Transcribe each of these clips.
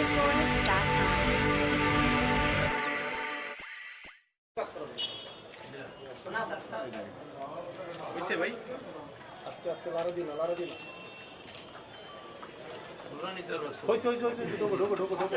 VictorForce.com. হয়েছে ভাই হয়েছে হয়েছে হয়েছে ঢোকো ঢোকো ঢোকো ঢোকো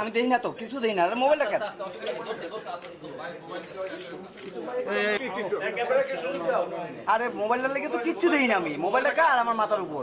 আমি দেখি না তো, কিছু দেখি না মোবাইলটা কেন? আরে মোবাইলটা লেগে তো কিচ্ছু দেখি না আমি। মোবাইলটা কার? আমার মাথার উপর।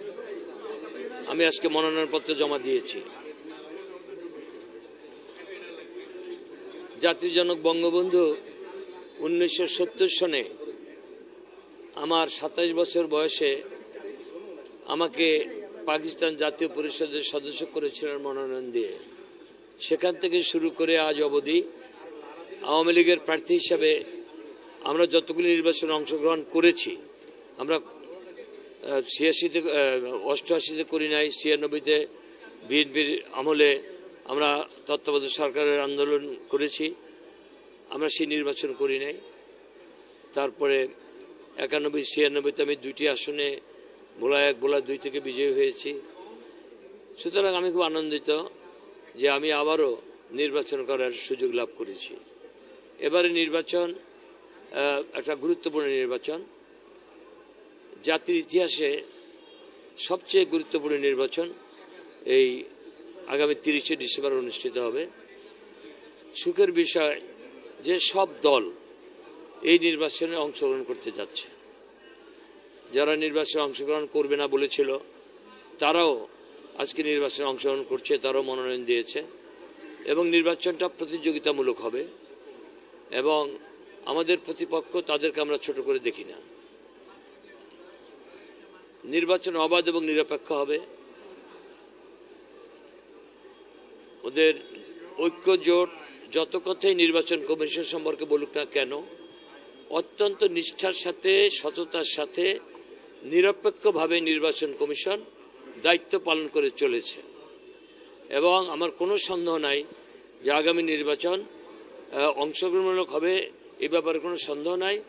আমি আজকে মনোনয়নপত্র জমা দিয়েছি। জাতির জনক বঙ্গবন্ধু উনিশশো সত্তর সনে আমার সাতাশ বছর বয়সে আমাকে পাকিস্তান জাতীয় পরিষদের সদস্য করেছিলেন মনোনয়ন দিয়ে। সেখান থেকে শুরু করে আজ অবধি আওয়ামী লীগের প্রার্থী হিসাবে আমরা যতগুলি নির্বাচনে অংশগ্রহণ করেছি, আমরা ছিয়াশিতে অষ্টআশিতে করি নাই, ছিয়ানব্বইতে বিএনপির আমলে আমরা তত্ত্বাবধায়ক সরকারের আন্দোলন করেছি। আমরা সেই নির্বাচন করি নাই। তারপরে একানব্বই, ছিয়ানব্বইতে আমি দুইটি আসনে ভোলা এক ভোলা দুই থেকে বিজয়ী হয়েছি। সুতরাং আমি খুব আনন্দিত যে আমি আবারও নির্বাচন করার সুযোগ লাভ করেছি। এবারে নির্বাচন একটা গুরুত্বপূর্ণ নির্বাচন। জাতির ইতিহাসে সবচেয়ে গুরুত্বপূর্ণ নির্বাচন এই আগামী তিরিশে ডিসেম্বর অনুষ্ঠিত হবে। সুখের বিষয় যে সব দল এই নির্বাচনে অংশগ্রহণ করতে যাচ্ছে। যারা নির্বাচনে অংশগ্রহণ করবে না বলেছিল, তারাও আজকে নির্বাচনে অংশগ্রহণ করছে, তারাও মনোনয়ন দিয়েছে এবং নির্বাচনটা প্রতিযোগিতামূলক হবে এবং আমাদের প্রতিপক্ষ তাদেরকে আমরা ছোট করে দেখি না। নির্বাচন অবাধ এবং নিরপেক্ষ হবে। ওদের ঐক্য জোট যত কথাই নির্বাচন কমিশন সম্পর্কে বলুক না কেন, অত্যন্ত নিষ্ঠার সাথে, সততার সাথে নিরপেক্ষভাবে নির্বাচন কমিশন দায়িত্ব পালন করে চলেছে। এবং আমার কোনো সন্দেহ নাই যে আগামী নির্বাচন অংশগ্রহণমূলক হবে, এ ব্যাপারে কোনো সন্দেহ নাই।